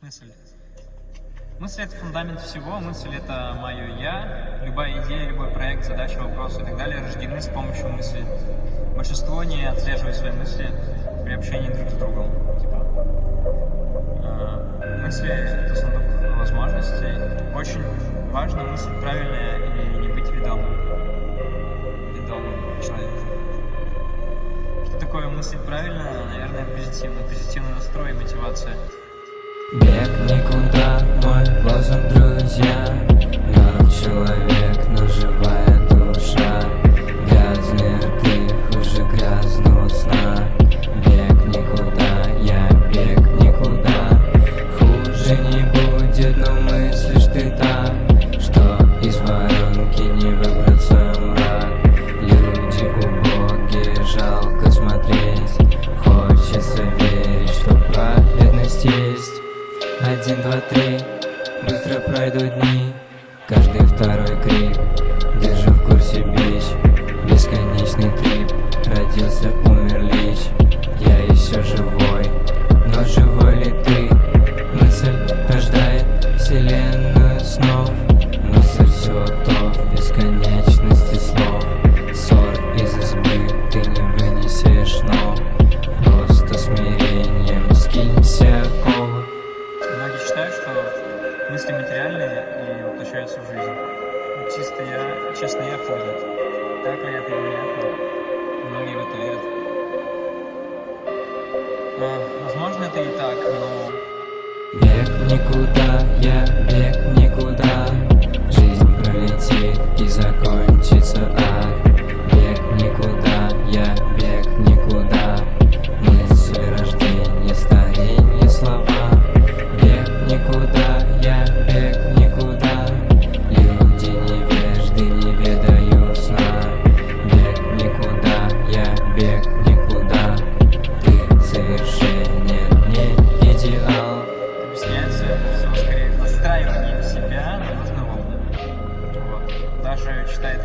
Мысль. Мысль — это фундамент всего, мысль — это мое «я». Любая идея, любой проект, задача, вопрос и так далее рождены с помощью мысли. Большинство не отслеживает свои мысли при общении друг с другом. Типа, э, мысли — это сундук возможностей. Очень важно мыслить правильно и не быть ведомым. Ведомым человеком. Что такое мыслить правильно? Наверное, позитивно. Позитивный настрой и мотивация. Бег никуда, три, быстро пройдут дни Каждый второй крик, держу материальные и воплощаются в жизнь. Но Чисто я, честно, я ходит. Так ли это или нет, но многие в это верят. А, возможно, это и так, но Бег никуда, я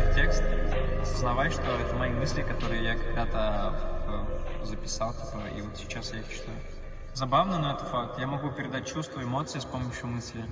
этот текст, осознавай, что это мои мысли, которые я когда-то э, записал, типа, и вот сейчас я их читаю. Забавно, но это факт. Я могу передать чувства, эмоции с помощью мысли.